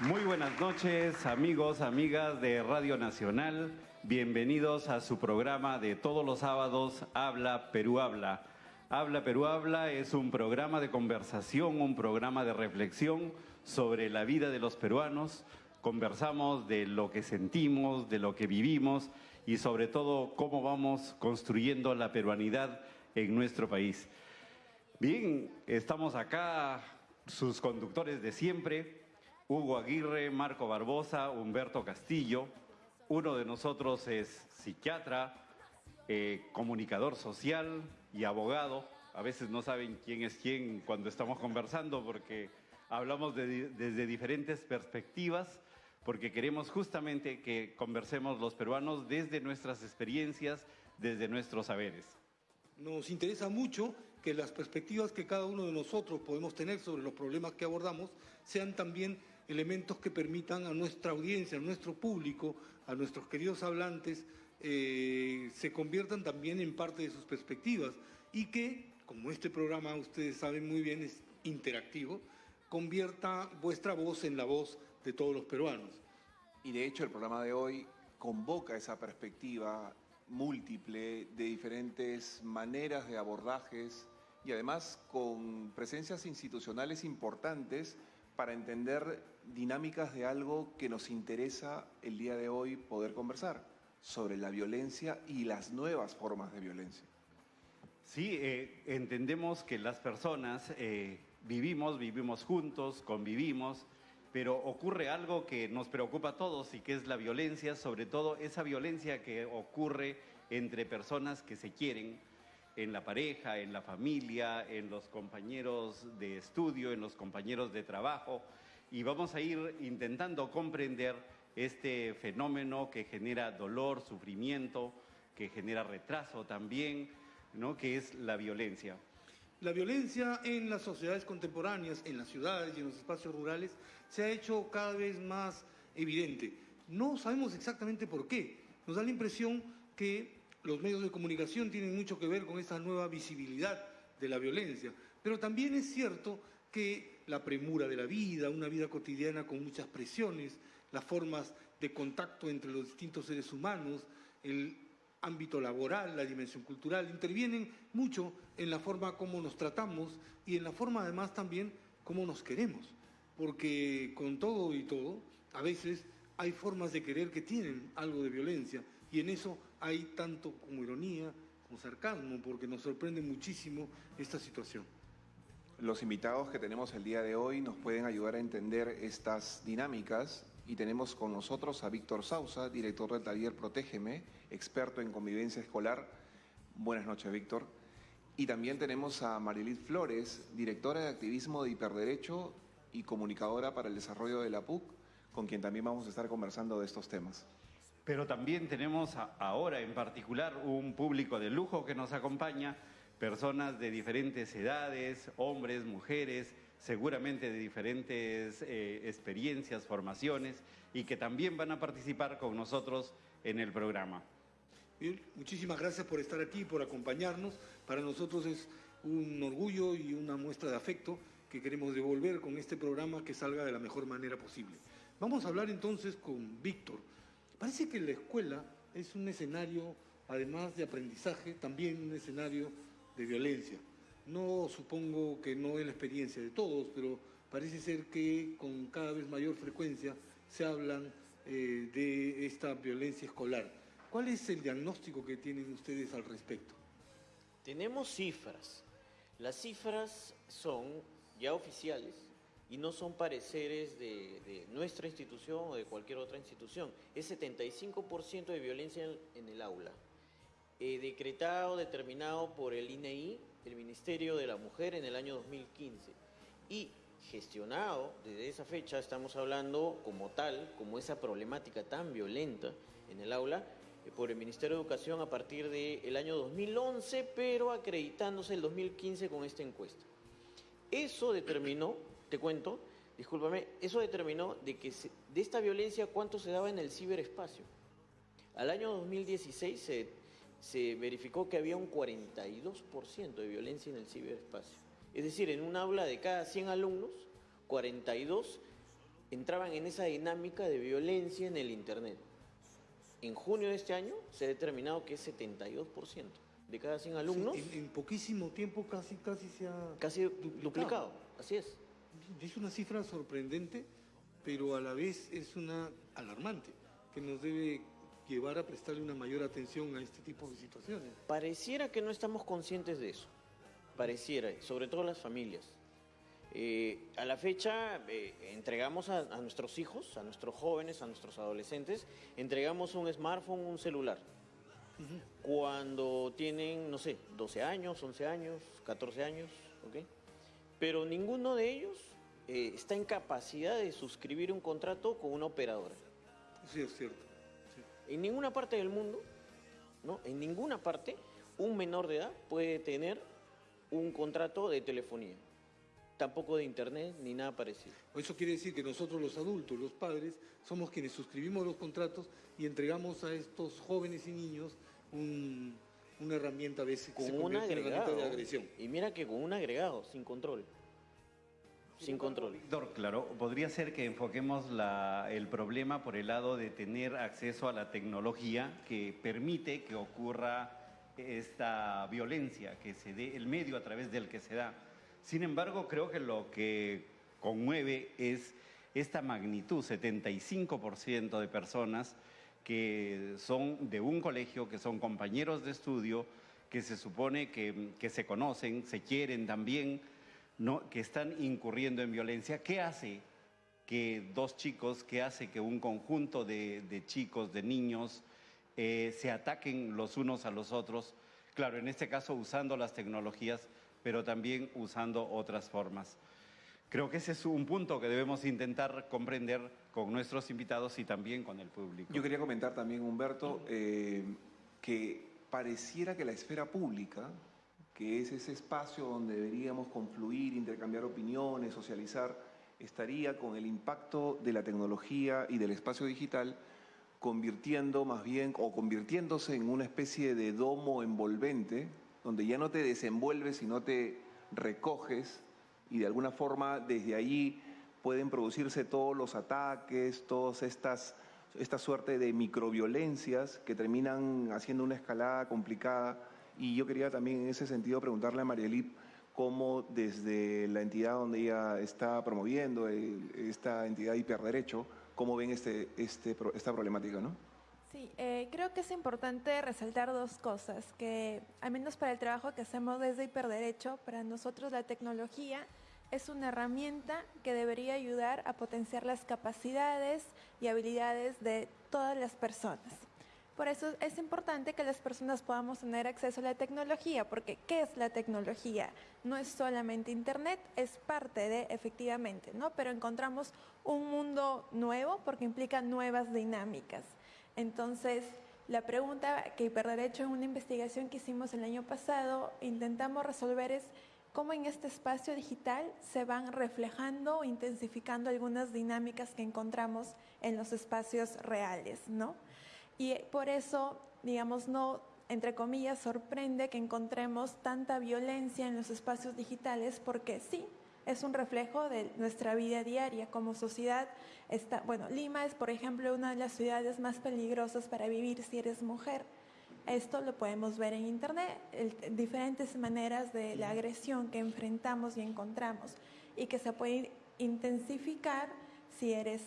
Muy buenas noches, amigos, amigas de Radio Nacional. Bienvenidos a su programa de todos los sábados, Habla Perú Habla. Habla Perú Habla es un programa de conversación, un programa de reflexión sobre la vida de los peruanos. Conversamos de lo que sentimos, de lo que vivimos y sobre todo cómo vamos construyendo la peruanidad en nuestro país. Bien, estamos acá, sus conductores de siempre, Hugo Aguirre, Marco Barbosa, Humberto Castillo. Uno de nosotros es psiquiatra, eh, comunicador social y abogado. A veces no saben quién es quién cuando estamos conversando porque hablamos desde diferentes perspectivas, porque queremos justamente que conversemos los peruanos desde nuestras experiencias, desde nuestros saberes. Nos interesa mucho que las perspectivas que cada uno de nosotros podemos tener sobre los problemas que abordamos sean también elementos que permitan a nuestra audiencia, a nuestro público, a nuestros queridos hablantes, eh, se conviertan también en parte de sus perspectivas y que, como este programa ustedes saben muy bien, es interactivo, convierta vuestra voz en la voz de todos los peruanos. Y de hecho el programa de hoy convoca esa perspectiva múltiple de diferentes maneras de abordajes y además con presencias institucionales importantes para entender dinámicas de algo que nos interesa el día de hoy poder conversar, sobre la violencia y las nuevas formas de violencia. Sí, eh, entendemos que las personas eh, vivimos, vivimos juntos, convivimos, pero ocurre algo que nos preocupa a todos y que es la violencia, sobre todo esa violencia que ocurre entre personas que se quieren, en la pareja, en la familia, en los compañeros de estudio, en los compañeros de trabajo, y vamos a ir intentando comprender este fenómeno que genera dolor, sufrimiento, que genera retraso también, ¿no? que es la violencia. La violencia en las sociedades contemporáneas, en las ciudades y en los espacios rurales, se ha hecho cada vez más evidente. No sabemos exactamente por qué. Nos da la impresión que los medios de comunicación tienen mucho que ver con esta nueva visibilidad de la violencia, pero también es cierto que la premura de la vida, una vida cotidiana con muchas presiones, las formas de contacto entre los distintos seres humanos, el ámbito laboral, la dimensión cultural, intervienen mucho en la forma como nos tratamos y en la forma además también como nos queremos, porque con todo y todo, a veces hay formas de querer que tienen algo de violencia y en eso hay tanto como ironía, como sarcasmo, porque nos sorprende muchísimo esta situación. Los invitados que tenemos el día de hoy nos pueden ayudar a entender estas dinámicas y tenemos con nosotros a Víctor Sausa, director del taller Protégeme, experto en convivencia escolar. Buenas noches, Víctor. Y también tenemos a Marilit Flores, directora de activismo de hiperderecho y comunicadora para el desarrollo de la PUC, con quien también vamos a estar conversando de estos temas. Pero también tenemos ahora en particular un público de lujo que nos acompaña, personas de diferentes edades, hombres, mujeres, seguramente de diferentes eh, experiencias, formaciones, y que también van a participar con nosotros en el programa. Bien, muchísimas gracias por estar aquí, por acompañarnos. Para nosotros es un orgullo y una muestra de afecto que queremos devolver con este programa que salga de la mejor manera posible. Vamos a hablar entonces con Víctor. Parece que la escuela es un escenario, además de aprendizaje, también un escenario de violencia. No supongo que no es la experiencia de todos, pero parece ser que con cada vez mayor frecuencia se hablan eh, de esta violencia escolar. ¿Cuál es el diagnóstico que tienen ustedes al respecto? Tenemos cifras. Las cifras son ya oficiales, y no son pareceres de, nuestra institución o de cualquier otra institución. Es 75% de violencia en, el aula, eh, decretado, determinado por el INEI, e el Ministerio de la Mujer, en el año 2015, y gestionado desde esa fecha, estamos hablando como tal, como esa problemática tan violenta en el aula, eh, por el Ministerio de Educación a partir del año 2011, pero acreditándose el 2015 con esta encuesta. Eso determinó te cuento, discúlpame, eso determinó de que de esta violencia cuánto se daba en el ciberespacio. Al año 2016 se, se verificó que había un 42% de violencia en el ciberespacio. Es decir, en un aula de cada 100 alumnos, 42 entraban en esa dinámica de violencia en el Internet. En junio de este año se ha determinado que es 72% de cada 100 alumnos, Sí, en, en poquísimo tiempo casi, casi se ha... casi duplicado. Así es. Es una cifra sorprendente, pero a la vez es una alarmante, que nos debe llevar a prestarle una mayor atención a este tipo de situaciones. Pareciera que no estamos conscientes de eso. Pareciera, sobre todo las familias. Eh, a la fecha eh, entregamos a, a nuestros hijos, a nuestros jóvenes, a nuestros adolescentes, entregamos un smartphone, un celular. Cuando tienen, no sé, 12 años, 11 años, 14 años, ¿ok? Pero ninguno de ellos eh, está en capacidad de suscribir un contrato con una operadora. Sí, es cierto. sí. En ninguna parte del mundo, ¿no? En ninguna parte, un menor de edad puede tener un contrato de telefonía. Tampoco de internet ni nada parecido. Eso quiere decir que nosotros los adultos, los padres, somos quienes suscribimos los contratos y entregamos a estos jóvenes y niños un- una herramienta a veces que se Con un en herramienta agregado. de agresión. Y mira que con un agregado, sin control. Sin control. Víctor, claro, podría ser que enfoquemos la- el problema por el lado de tener acceso a la tecnología que permite que ocurra esta violencia, que se dé el medio a través del que se da. Sin embargo, creo que lo que conmueve es esta magnitud, 75% de personas que son de un colegio, que son compañeros de estudio, que se supone que, que se conocen, se quieren también, que están incurriendo en violencia. ¿Qué hace que dos chicos, qué hace que un conjunto de, de chicos, de niños, eh, se ataquen los unos a los otros? Claro, en este caso usando las tecnologías, pero también usando otras formas. Creo que ese es un punto que debemos intentar comprender con nuestros invitados y también con el público. Yo quería comentar también, Humberto, eh, que pareciera que la esfera pública, que es ese espacio donde deberíamos confluir, intercambiar opiniones, socializar, estaría con el impacto de la tecnología y del espacio digital convirtiendo más bien o convirtiéndose en una especie de domo envolvente donde ya no te desenvuelves sino te recoges y de alguna forma desde allí pueden producirse todos los ataques, todas estas esta suerte de microviolencias que terminan haciendo una escalada complicada y yo quería también en ese sentido preguntarle a Marielip cómo desde la entidad donde ella está promoviendo el- esta entidad de hiperderecho, cómo ven este, este, esta problemática, ¿no? Sí, eh, creo que es importante resaltar dos cosas, que al menos para el trabajo que hacemos desde Hiperderecho, para nosotros la tecnología es una herramienta que debería ayudar a potenciar las capacidades y habilidades de todas las personas. Por eso es importante que las personas podamos tener acceso a la tecnología, porque ¿qué es la tecnología? No es solamente Internet, es parte de, efectivamente, ¿no? Pero encontramos un mundo nuevo porque implica nuevas dinámicas. Entonces, la pregunta que Hiperderecho en una investigación que hicimos el año pasado intentamos resolver es cómo en este espacio digital se van reflejando o intensificando algunas dinámicas que encontramos en los espacios reales, ¿no? Y por eso, digamos, no, entre comillas, sorprende que encontremos tanta violencia en los espacios digitales porque sí, es un reflejo de nuestra vida diaria como sociedad. Está, bueno, Lima es, por ejemplo, una de las ciudades más peligrosas para vivir si eres mujer. Esto lo podemos ver en Internet, el- diferentes maneras de la agresión que enfrentamos y encontramos y que se puede intensificar si eres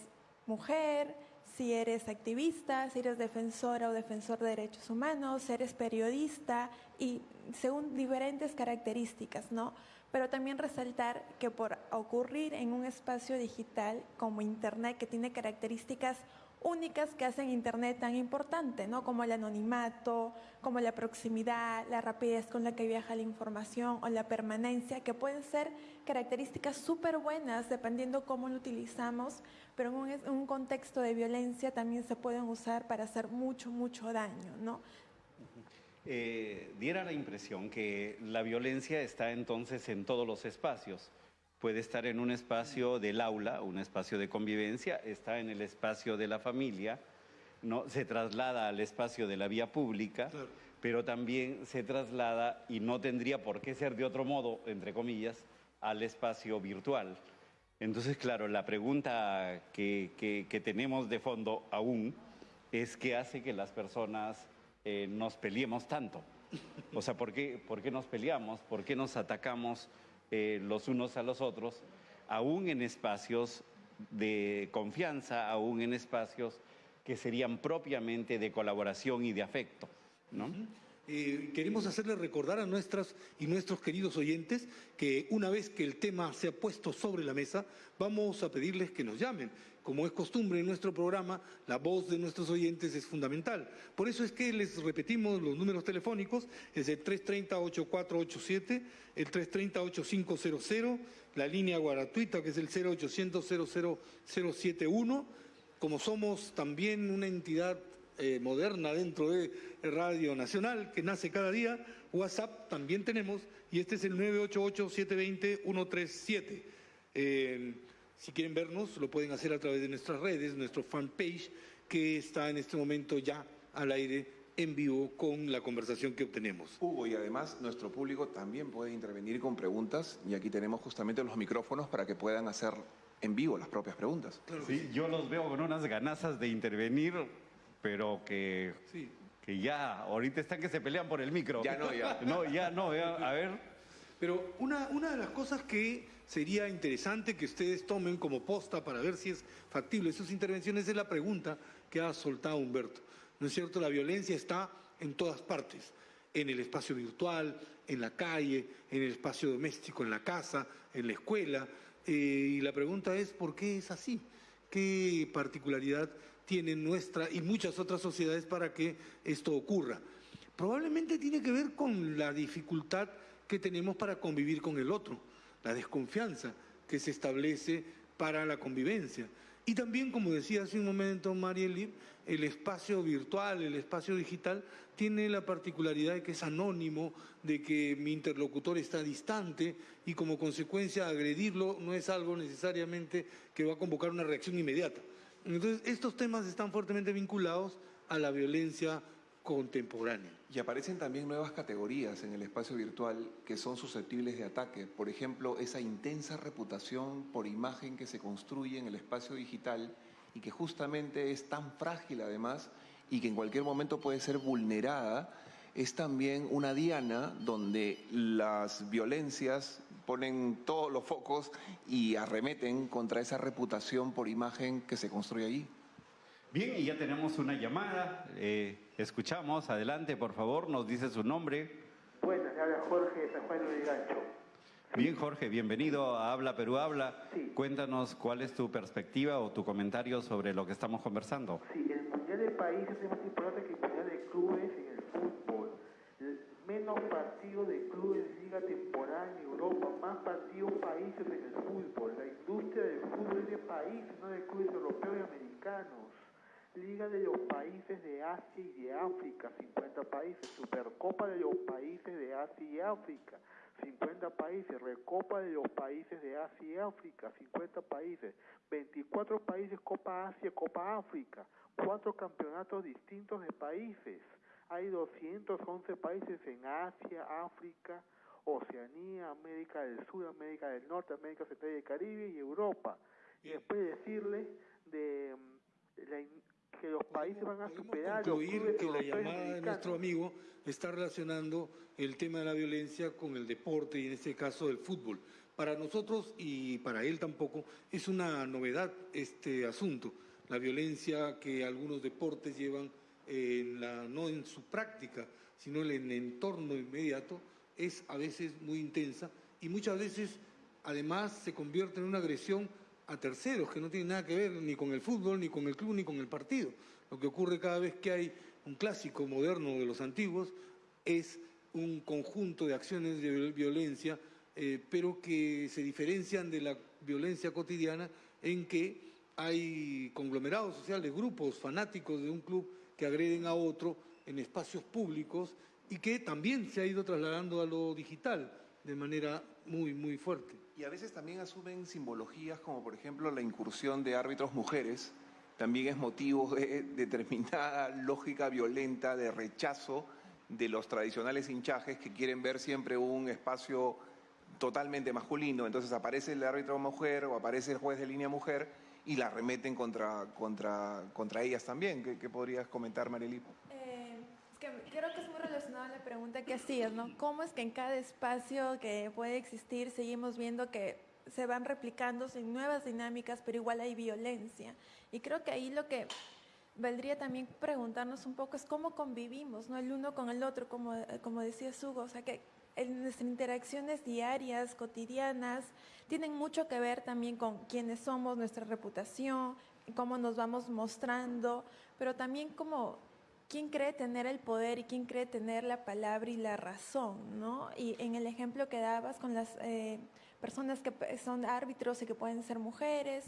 mujer, si eres activista, si eres defensora o defensor de derechos humanos, si eres periodista y según diferentes características, ¿no? Pero también resaltar que por ocurrir en un espacio digital como Internet que tiene características únicas que hacen Internet tan importante, ¿no? Como el anonimato, como la proximidad, la rapidez con la que viaja la información o la permanencia, que pueden ser características súper buenas dependiendo cómo lo utilizamos, pero en un, contexto de violencia también se pueden usar para hacer mucho, mucho daño, ¿no? Eh, diera la impresión que la violencia está entonces en todos los espacios. Puede estar en un espacio del aula, un espacio de convivencia, está en el espacio de la familia, no se traslada al espacio de la vía pública, Claro. pero también se traslada y no tendría por qué ser de otro modo, entre comillas, al espacio virtual. Entonces, claro, la pregunta que, que- que tenemos de fondo aún es qué hace que las personas eh, nos peleemos tanto. O sea, ¿por qué, por qué nos peleamos? ¿Por qué nos atacamos eh, los unos a los otros? Aún en espacios de confianza, aún en espacios que serían propiamente de colaboración y de afecto, ¿no? Eh, queremos hacerles recordar a nuestras y nuestros queridos oyentes que una vez que el tema se ha puesto sobre la mesa, vamos a pedirles que nos llamen. Como es costumbre en nuestro programa, la voz de nuestros oyentes es fundamental. Por eso es que les repetimos los números telefónicos, es el 330-8487, el 330-8500, la línea gratuita que es el 0800 00071 como somos también una entidad eh, moderna dentro de Radio Nacional que nace cada día, WhatsApp también tenemos y este es el 988-720-137. Eh, si quieren vernos, lo pueden hacer a través de nuestras redes, nuestro fanpage, que está en este momento ya al aire en vivo con la conversación que obtenemos. Hugo, y además nuestro público también puede intervenir con preguntas y aquí tenemos justamente los micrófonos para que puedan hacer en vivo las propias preguntas. Sí, yo los veo con unas ganazas de intervenir, pero que, Sí. que ya, ahorita están que se pelean por el micro. Ya no, ya. No, ya no, ya, a ver. Pero una, una de las cosas que sería interesante que ustedes tomen como posta para ver si es factible sus intervenciones es la pregunta que ha soltado Humberto. ¿No es cierto? La violencia está en todas partes, en el espacio virtual, en la calle, en el espacio doméstico, en la casa, en la escuela. Eh, y la pregunta es, ¿por qué es así? ¿Qué particularidad tiene nuestra y muchas otras sociedades para que esto ocurra? Probablemente tiene que ver con la dificultad que tenemos para convivir con el otro, la desconfianza que se establece para la convivencia. Y también, como decía hace un momento Marieli, el espacio virtual, el espacio digital, tiene la particularidad de que es anónimo, de que mi interlocutor está distante y como consecuencia agredirlo no es algo necesariamente que va a convocar una reacción inmediata. Entonces, estos temas están fuertemente vinculados a la violencia contemporánea. Y aparecen también nuevas categorías en el espacio virtual que son susceptibles de ataque. Por ejemplo, esa intensa reputación por imagen que se construye en el espacio digital y que justamente es tan frágil además y que en cualquier momento puede ser vulnerada, es también una diana donde las violencias ponen todos los focos y arremeten contra esa reputación por imagen que se construye allí. Bien, y ya tenemos una llamada. eh, escuchamos, adelante, por favor, nos dice su nombre. Buenas, habla Jorge de San Juan de Gancho. Bien, Jorge, bienvenido a Habla Perú Habla. Sí. Cuéntanos cuál es tu perspectiva o tu comentario sobre lo que estamos conversando. Sí, el Mundial de Países es más importante que el Mundial de Clubes en el fútbol. Menos partidos de clubes de liga temporal en Europa, más partidos países en el fútbol. La industria del fútbol es de países, no de clubes europeos y americanos. Liga de los países de Asia y de África, 50 países. Supercopa de los países de Asia y África, 50 países. Recopa de los países de Asia y África, 50 países. 24 países Copa Asia, Copa África. Cuatro campeonatos distintos de países. Hay 211 países en Asia, África, Oceanía, América del Sur, América del Norte, América Central y el Caribe y Europa. Y después decirle de mm, la que los países van a superar concluir que la llamada de nuestro amigo está relacionando el tema de la violencia con el deporte y en este caso el fútbol. Para nosotros y para él tampoco es una novedad este asunto. La violencia que algunos deportes llevan en la, no en su práctica, sino en el entorno inmediato, es a veces muy intensa y muchas veces además se convierte en una agresión a terceros que no tienen nada que ver ni con el fútbol, ni con el club, ni con el partido. Lo que ocurre cada vez que hay un clásico moderno de los antiguos es un conjunto de acciones de viol- violencia, eh, pero que se diferencian de la violencia cotidiana en que hay conglomerados sociales, grupos fanáticos de un club que agreden a otro en espacios públicos y que también se ha ido trasladando a lo digital de manera muy, muy fuerte. Y a veces también asumen simbologías como por ejemplo la incursión de árbitros mujeres, también es motivo de determinada lógica violenta de rechazo de los tradicionales hinchajes que quieren ver siempre un espacio totalmente masculino. Entonces aparece el árbitro mujer o aparece el juez de línea mujer y la remeten contra, contra, contra ellas también. ¿Qué, podrías comentar, Marily? Eh, creo que es muy relacionado a la pregunta que hacías, ¿no? ¿Cómo es que en cada espacio que puede existir seguimos viendo que se van replicando sin nuevas dinámicas, pero igual hay violencia? Y creo que ahí lo que valdría también preguntarnos un poco es cómo convivimos, ¿no? El uno con el otro, como, como decía Hugo, o sea, que en nuestras interacciones diarias, cotidianas, tienen mucho que ver también con quiénes somos, nuestra reputación, cómo nos vamos mostrando, pero también como quién cree tener el poder y quién cree tener la palabra y la razón, ¿no? Y en el ejemplo que dabas con las eh, personas que son árbitros y que pueden ser mujeres,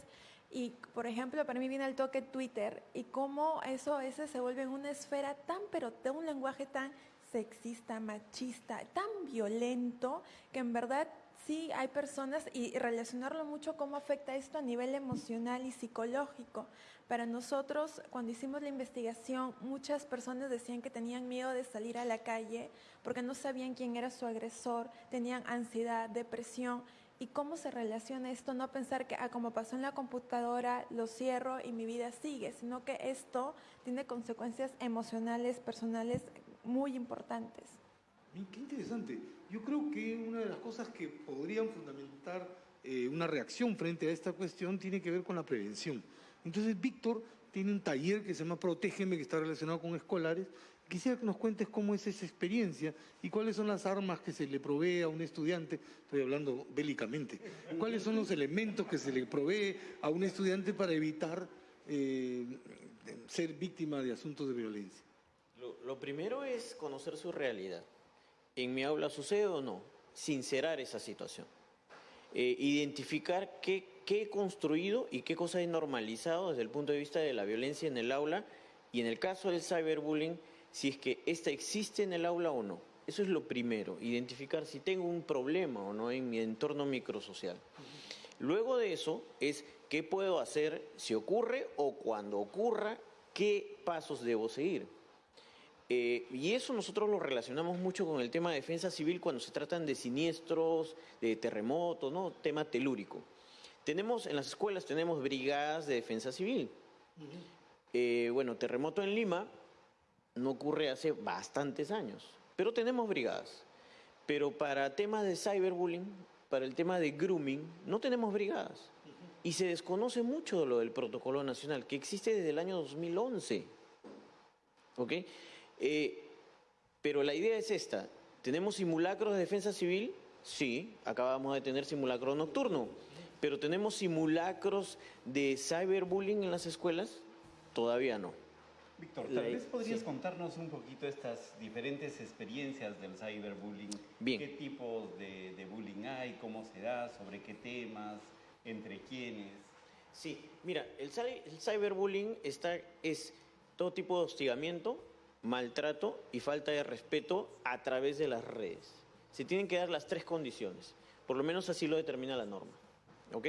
y, por ejemplo, para mí viene el toque Twitter y cómo eso ese se vuelve una esfera tan, pero de un lenguaje tan sexista, machista, tan violento, que en verdad sí hay personas, y relacionarlo mucho cómo afecta esto a nivel emocional y psicológico. Para nosotros, cuando hicimos la investigación, muchas personas decían que tenían miedo de salir a la calle porque no sabían quién era su agresor, tenían ansiedad, depresión. ¿Y cómo se relaciona esto? No pensar que, ah, como pasó en la computadora, lo cierro y mi vida sigue, sino que esto tiene consecuencias emocionales, personales muy importantes. Qué interesante. Yo creo que una de las cosas que podrían fundamentar eh, una reacción frente a esta cuestión tiene que ver con la prevención. Entonces, Víctor tiene un taller que se llama Protégeme, que está relacionado con escolares. Quisiera que nos cuentes cómo es esa experiencia y cuáles son las armas que se le provee a un estudiante, estoy hablando bélicamente, cuáles son los elementos que se le provee a un estudiante para evitar eh, ser víctima de asuntos de violencia. Lo, primero es conocer su realidad. ¿En mi aula sucede o no? Sincerar esa situación. Eh, identificar qué, qué he construido y qué cosas he normalizado desde el punto de vista de la violencia en el aula y en el caso del cyberbullying, si es que esta existe en el aula o no. Eso es lo primero, identificar si tengo un problema o no en mi entorno microsocial. Luego de eso es qué puedo hacer si ocurre o cuando ocurra, qué pasos debo seguir. Eh, y eso nosotros lo relacionamos mucho con el tema de defensa civil cuando se tratan de siniestros, de terremotos, ¿no? Tema telúrico. Tenemos, en las escuelas tenemos brigadas de defensa civil. Eh, bueno, terremoto en Lima no ocurre hace bastantes años, pero tenemos brigadas. Pero para temas de cyberbullying, para el tema de grooming, no tenemos brigadas. Y se desconoce mucho lo del protocolo nacional, que existe desde el año 2011. ¿Ok? Eh, pero la idea es esta. ¿Tenemos simulacros de defensa civil? Sí, acabamos de tener simulacro nocturno. Pero ¿tenemos simulacros de cyberbullying en las escuelas? Todavía no. Víctor, tal vez podrías contarnos un poquito estas diferentes experiencias del cyberbullying. Bien. ¿Qué tipos de, bullying hay? ¿Cómo se da? ¿Sobre qué temas? ¿Entre quiénes? Sí, mira, el, el cyberbullying está, es todo tipo de hostigamiento maltrato y falta de respeto a través de las redes. Se tienen que dar las tres condiciones, por lo menos así lo determina la norma. ¿ok?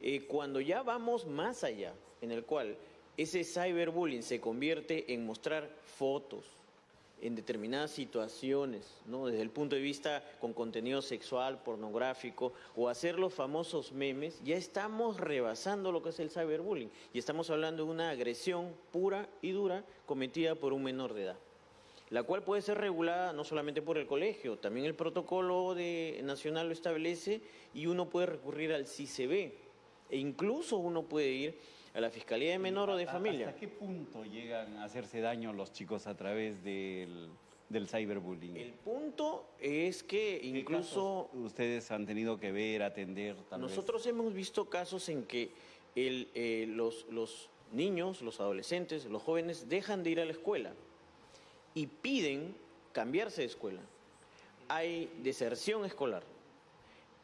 Eh, cuando ya vamos más allá, en el cual ese cyberbullying se convierte en mostrar fotos, en determinadas situaciones, ¿no? desde el punto de vista con contenido sexual, pornográfico, o hacer los famosos memes, ya estamos rebasando lo que es el cyberbullying y estamos hablando de una agresión pura y dura cometida por un menor de edad, la cual puede ser regulada no solamente por el colegio, también el protocolo de, nacional lo establece y uno puede recurrir al CICB e incluso uno puede ir a la Fiscalía de Menor o de Familia. ¿Hasta qué punto llegan a hacerse daño los chicos a través del, del cyberbullying? El punto es que incluso... ustedes han tenido que ver, atender? nosotros hemos visto casos en que el, eh, los, los niños, los adolescentes, los jóvenes dejan de ir a la escuela y piden cambiarse de escuela. Hay deserción escolar.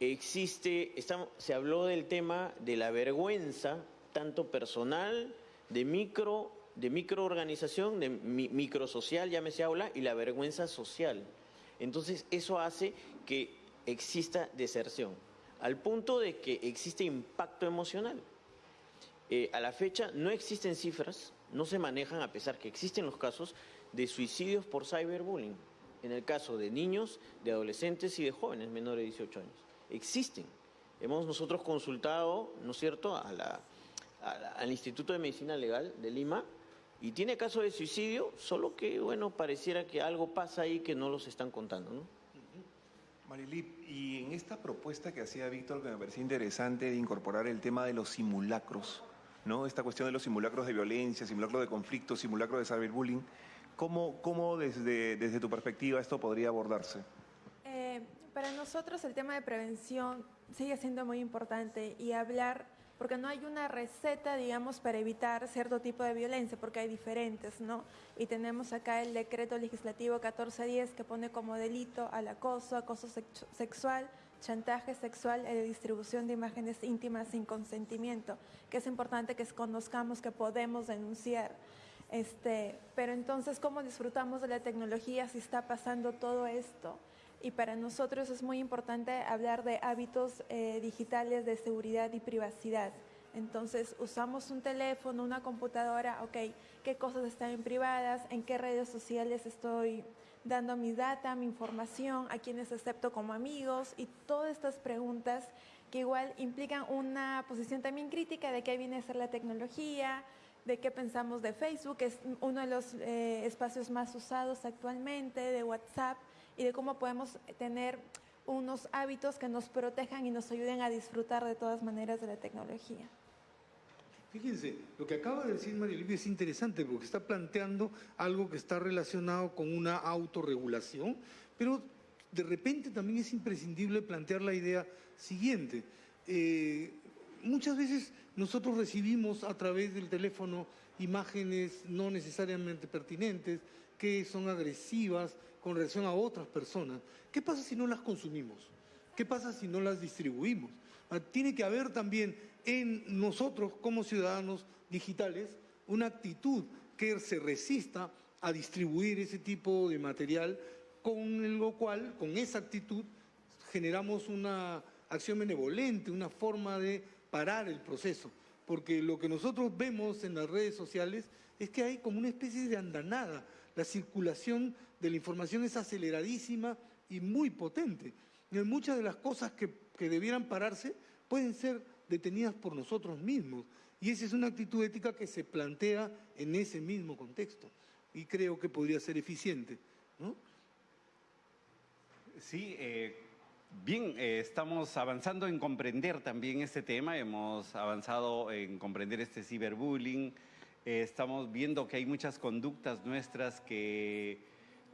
Existe, se habló del tema de la vergüenza tanto personal, de micro, de microorganización, de mi, microsocial, llámese aula, y la vergüenza social. Entonces, eso hace que exista deserción, al punto de que existe impacto emocional. Eh, a la fecha no existen cifras, no se manejan, a pesar que existen los casos, de suicidios por cyberbullying, en el caso de niños, de adolescentes y de jóvenes menores de 18 años. Existen. Hemos nosotros consultado, ¿no es cierto?, al Instituto de Medicina Legal de Lima y tiene caso de suicidio, solo que, bueno, pareciera que algo pasa ahí que no los están contando, ¿no? Marilip, y en esta propuesta que hacía Víctor, que me parecía interesante de incorporar el tema de los simulacros, ¿no? Esta cuestión de los simulacros de violencia, simulacros de conflicto, simulacros de cyberbullying, ¿cómo, cómo desde, desde tu perspectiva esto podría abordarse? Para nosotros el tema de prevención sigue siendo muy importante y hablar porque no hay una receta, digamos, para evitar cierto tipo de violencia, porque hay diferentes, ¿no? Y tenemos acá el decreto legislativo 1410 que pone como delito al acoso, acoso sexual, chantaje sexual y distribución de imágenes íntimas sin consentimiento, que es importante que conozcamos que podemos denunciar. Este, pero entonces, ¿cómo disfrutamos de la tecnología si está pasando todo esto? Y para nosotros es muy importante hablar de hábitos eh, digitales de seguridad y privacidad. Entonces usamos un teléfono, una computadora, ok, qué cosas están privadas, en qué redes sociales estoy dando mi data, mi información, a quienes acepto como amigos y todas estas preguntas que igual implican una posición también crítica de qué viene a ser la tecnología, de qué pensamos de Facebook, que es uno de los eh, espacios más usados actualmente, de WhatsApp y de cómo podemos tener unos hábitos que nos protejan y nos ayuden a disfrutar de todas maneras de la tecnología. Fíjense, lo que acaba de decir María Olivia es interesante porque está planteando algo que está relacionado con una autorregulación, pero de repente también es imprescindible plantear la idea siguiente. Eh, muchas veces nosotros recibimos a través del teléfono imágenes no necesariamente pertinentes, que son agresivas, con relación a otras personas. ¿Qué pasa si no las consumimos? ¿Qué pasa si no las distribuimos? Ah, tiene que haber también en nosotros como ciudadanos digitales una actitud que se resista a distribuir ese tipo de material, con lo cual, con esa actitud, generamos una acción benevolente, una forma de parar el proceso. Porque lo que nosotros vemos en las redes sociales es que hay como una especie de andanada. La circulación de la información es aceleradísima y muy potente. Y muchas de las cosas que, que debieran pararse pueden ser detenidas por nosotros mismos. Y esa es una actitud ética que se plantea en ese mismo contexto. Y creo que podría ser eficiente. Sí, eh, bien, eh, estamos avanzando en comprender también este tema. Hemos avanzado en comprender este ciberbullying. Eh, estamos viendo que hay muchas conductas nuestras que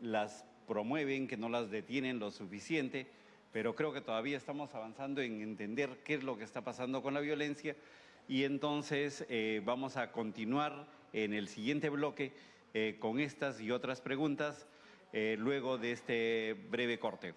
las promueven, que no las detienen lo suficiente, pero creo que todavía estamos avanzando en entender qué es lo que está pasando con la violencia y entonces eh, vamos a continuar en el siguiente bloque eh, con estas y otras preguntas luego de este breve corte.